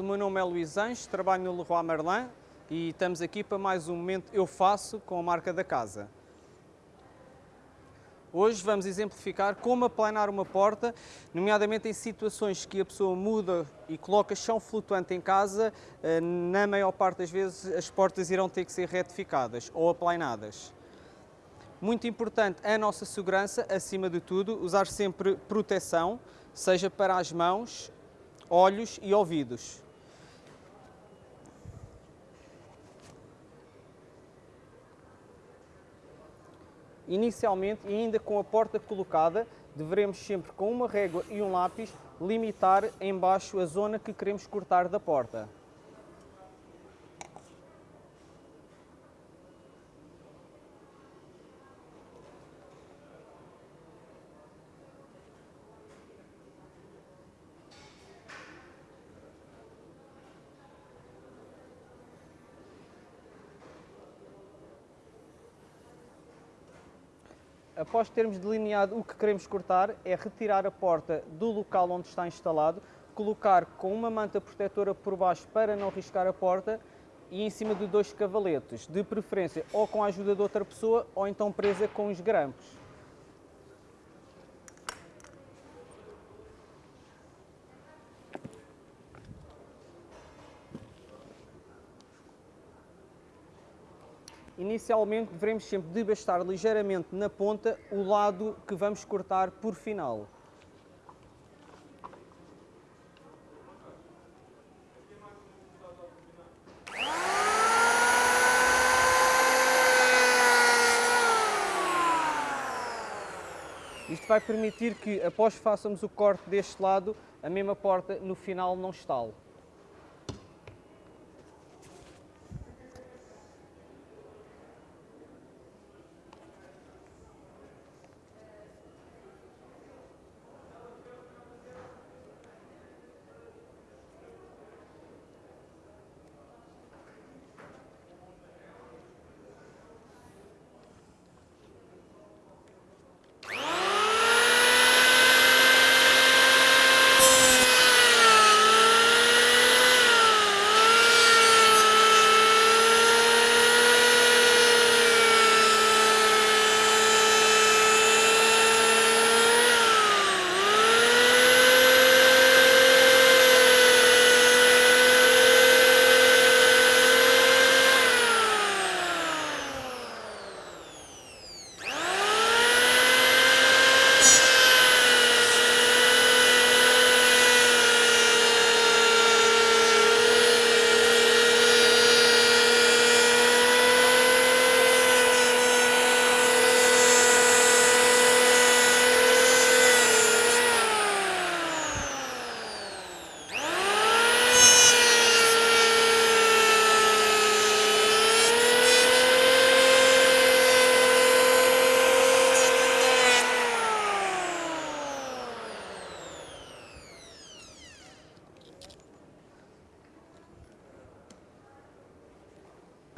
o meu nome é Luís Anjos, trabalho no Leroy Merlin e estamos aqui para mais um momento Eu Faço com a marca da casa. Hoje vamos exemplificar como aplanar uma porta, nomeadamente em situações que a pessoa muda e coloca chão flutuante em casa, eh, na maior parte das vezes as portas irão ter que ser retificadas ou aplanadas. Muito importante a nossa segurança, acima de tudo, usar sempre proteção, seja para as mãos, olhos e ouvidos. Inicialmente, e ainda com a porta colocada, devemos sempre com uma régua e um lápis limitar embaixo a zona que queremos cortar da porta. Após termos delineado o que queremos cortar, é retirar a porta do local onde está instalado, colocar com uma manta protetora por baixo para não riscar a porta e em cima de dois cavaletes, de preferência ou com a ajuda de outra pessoa ou então presa com os grampos. Inicialmente devemos sempre desbastar ligeiramente na ponta o lado que vamos cortar por final. Isto vai permitir que, após façamos o corte deste lado, a mesma porta no final não estale.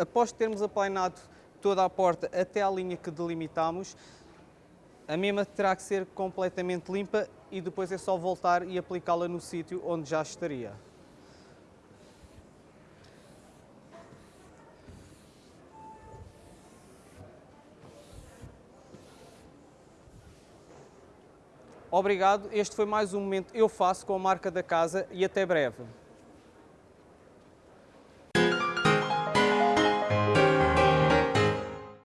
Após termos aplanado toda a porta até à linha que delimitamos, a mesma terá que ser completamente limpa e depois é só voltar e aplicá-la no sítio onde já estaria. Obrigado, este foi mais um momento Eu Faço com a marca da casa e até breve.